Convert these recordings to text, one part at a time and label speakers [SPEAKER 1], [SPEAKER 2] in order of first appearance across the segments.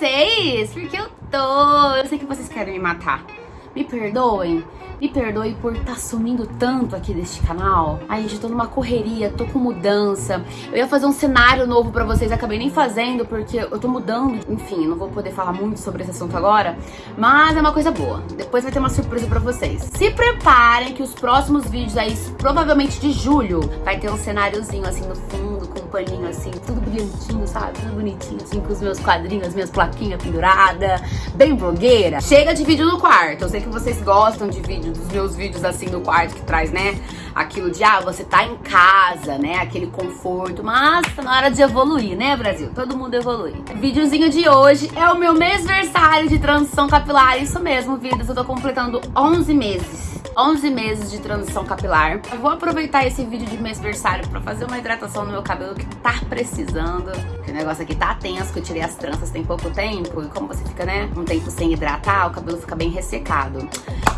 [SPEAKER 1] vocês, porque eu tô... Eu sei que vocês querem me matar. Me perdoem, me perdoe por estar tá sumindo tanto aqui deste canal. Ai, gente, tô numa correria, tô com mudança. Eu ia fazer um cenário novo pra vocês, acabei nem fazendo porque eu tô mudando. Enfim, não vou poder falar muito sobre esse assunto agora, mas é uma coisa boa. Depois vai ter uma surpresa pra vocês. Se preparem que os próximos vídeos aí, provavelmente de julho, vai ter um cenáriozinho assim no fundo, com um paninho assim, tudo brilhantinho, sabe? Tudo bonitinho, assim, com os meus quadrinhos, minhas plaquinhas penduradas, bem blogueira. Chega de vídeo no quarto, eu sei que vocês gostam de vídeo vídeo, dos meus vídeos assim no quarto que traz, né? Aquilo de, ah, você tá em casa, né? Aquele conforto, mas tá na hora de evoluir, né, Brasil? Todo mundo evolui. O videozinho de hoje é o meu mêsversário de transição capilar, isso mesmo, vidas, eu tô completando 11 meses. 11 meses de transição capilar. Eu vou aproveitar esse vídeo de mêsversário pra fazer uma hidratação no meu cabelo que tá precisando. Porque o negócio aqui tá tenso, que eu tirei as tranças tem pouco tempo. E como você fica, né, um tempo sem hidratar, o cabelo fica bem ressecado.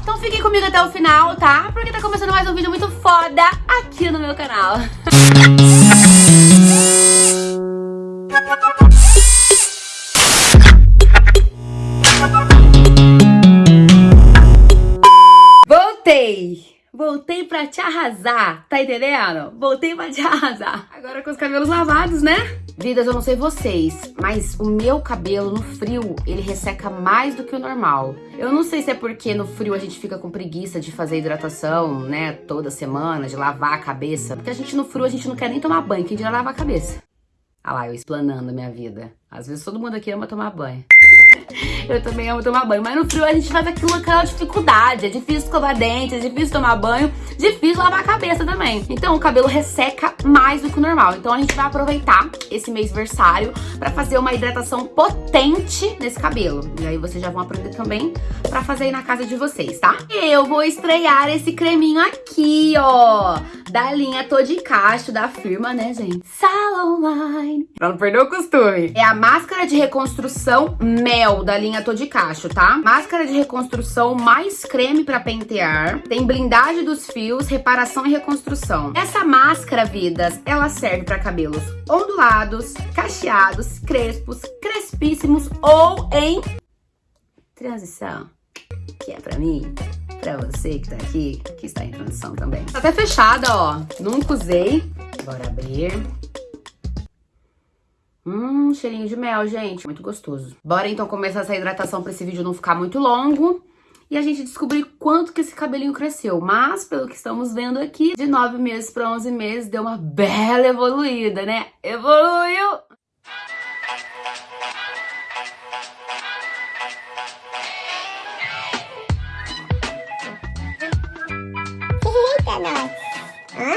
[SPEAKER 1] Então fiquem comigo até o final, tá? Porque tá começando mais um vídeo muito foda aqui no meu canal. Voltei! Pra te arrasar, tá entendendo? Voltei pra te arrasar. Agora com os cabelos lavados, né? Vidas, eu não sei vocês, mas o meu cabelo no frio, ele resseca mais do que o normal. Eu não sei se é porque no frio a gente fica com preguiça de fazer hidratação, né, toda semana, de lavar a cabeça. Porque a gente no frio, a gente não quer nem tomar banho, quem dirá lavar a cabeça. Ah lá, eu explanando a minha vida. Às vezes todo mundo aqui ama tomar banho. Eu também amo tomar banho. Mas no frio a gente faz aquilo, aquela dificuldade. É difícil escovar dente, é difícil tomar banho, difícil lavar a cabeça também. Então o cabelo resseca mais do que o normal. Então a gente vai aproveitar esse mês versário pra fazer uma hidratação potente nesse cabelo. E aí vocês já vão aprender também pra fazer aí na casa de vocês, tá? Eu vou estrear esse creminho aqui, ó. Da linha Todicacho, da firma, né, gente? Salon Line. Pra não perder o costume. É a máscara de reconstrução Mel, da linha Todicacho, tá? Máscara de reconstrução mais creme pra pentear. Tem blindagem dos fios, reparação e reconstrução. Essa máscara, vidas, ela serve pra cabelos ondulados, cacheados, crespos, crespíssimos ou em transição. Que é pra mim, pra você que tá aqui, que está em transição também. Tá até fechada, ó. Nunca usei. Bora abrir. Hum, cheirinho de mel, gente. Muito gostoso. Bora então começar essa hidratação pra esse vídeo não ficar muito longo. E a gente descobrir quanto que esse cabelinho cresceu. Mas, pelo que estamos vendo aqui, de 9 meses para 11 meses, deu uma bela evoluída, né? Evoluiu!
[SPEAKER 2] Nós! Hã?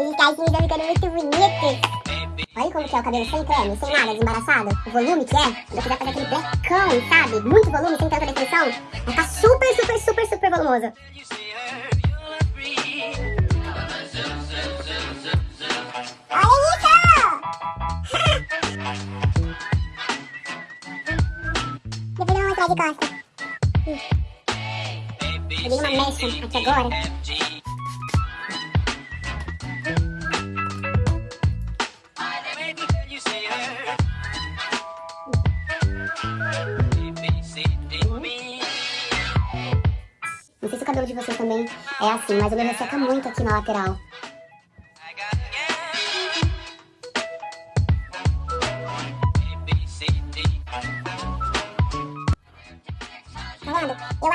[SPEAKER 2] Esses caixinhos estão ficando muito bonitos! Olha como que é o cabelo sem creme, sem nada, desembaraçado. O volume que é. Quando quiser fazer aquele blackão, sabe? Muito volume, sem tanta definição. Vai ficar super, super, super, super volumoso. Olha isso! Depois mostrar de costa. Peguei uma mecha aqui agora. cabelo de vocês também é assim, mas o meu resseca muito aqui na lateral.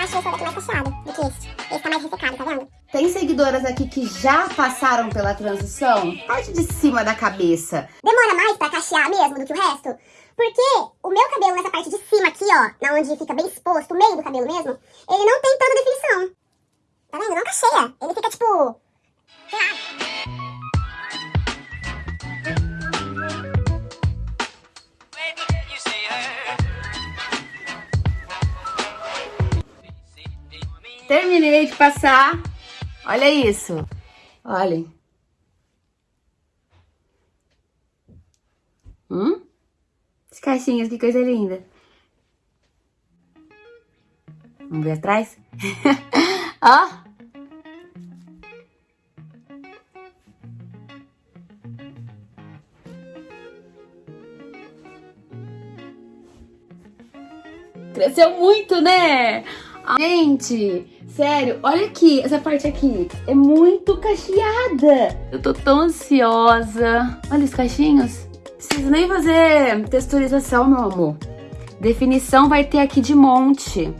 [SPEAKER 2] Acho esse daqui mais cacheado do que esse. Esse tá mais ressecado, tá vendo?
[SPEAKER 1] Tem seguidoras aqui que já passaram pela transição? Parte de cima da cabeça.
[SPEAKER 2] Demora mais pra cachear mesmo do que o resto? Porque o meu cabelo nessa parte de cima aqui, ó, na onde fica bem exposto, o meio do cabelo mesmo, ele não tem tanta definição. Tá vendo? Não cacheia. Ele fica tipo...
[SPEAKER 1] Terminei de passar. Olha isso. Olhem. Hum? As caixinhas, que coisa linda. Vamos ver atrás? Ó. Cresceu muito, né? Gente, sério, olha aqui, essa parte aqui é muito cacheada. Eu tô tão ansiosa. Olha os cachinhos. Preciso nem fazer texturização, meu amor. Definição vai ter aqui de monte.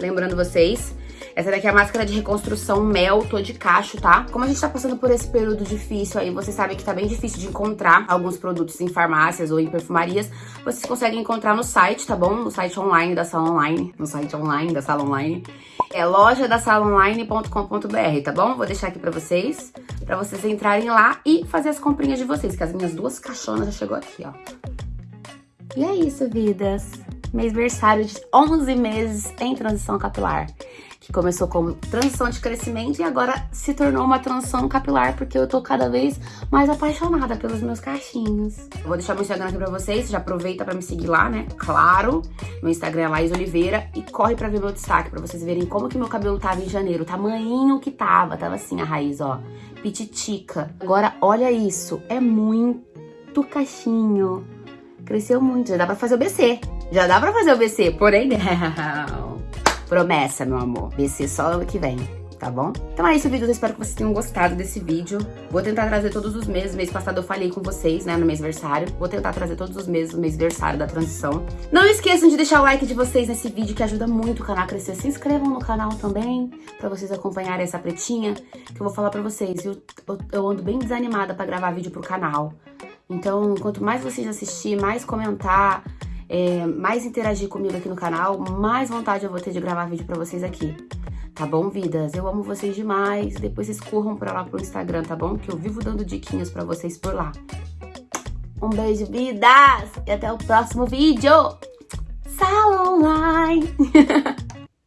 [SPEAKER 1] Lembrando vocês essa daqui é a máscara de reconstrução Mel, tô de cacho, tá? Como a gente tá passando por esse período difícil aí, vocês sabem que tá bem difícil de encontrar alguns produtos em farmácias ou em perfumarias. Vocês conseguem encontrar no site, tá bom? No site online da Sala Online. No site online da Sala Online. É loja da tá bom? Vou deixar aqui pra vocês, pra vocês entrarem lá e fazer as comprinhas de vocês, que as minhas duas caixonas já chegou aqui, ó. E é isso, vidas. Mês versário de 11 meses em transição capilar que começou como transição de crescimento e agora se tornou uma transição capilar, porque eu tô cada vez mais apaixonada pelos meus cachinhos. Eu vou deixar meu Instagram aqui pra vocês, já aproveita pra me seguir lá, né? Claro, meu Instagram é Laís Oliveira e corre pra ver meu destaque, pra vocês verem como que meu cabelo tava em janeiro, o tamanho que tava, tava assim a raiz, ó, pititica. Agora, olha isso, é muito cachinho, cresceu muito, já dá pra fazer o BC, já dá pra fazer o BC, porém não. Promessa, meu amor. BC só ano que vem tá bom? Então é isso, vídeo. Eu espero que vocês tenham gostado desse vídeo. Vou tentar trazer todos os meses. Mês passado eu falei com vocês, né, no mês versário. Vou tentar trazer todos os meses, no mês versário da transição. Não esqueçam de deixar o like de vocês nesse vídeo, que ajuda muito o canal a crescer. Se inscrevam no canal também, pra vocês acompanharem essa pretinha, que eu vou falar pra vocês. Eu, eu, eu ando bem desanimada pra gravar vídeo pro canal. Então, quanto mais vocês assistir, mais comentar, é, mais interagir comigo aqui no canal, mais vontade eu vou ter de gravar vídeo pra vocês aqui. Tá bom, vidas? Eu amo vocês demais. Depois vocês corram pra lá pro Instagram, tá bom? Que eu vivo dando diquinhas pra vocês por lá. Um beijo, vidas! E até o próximo vídeo! Salon Online!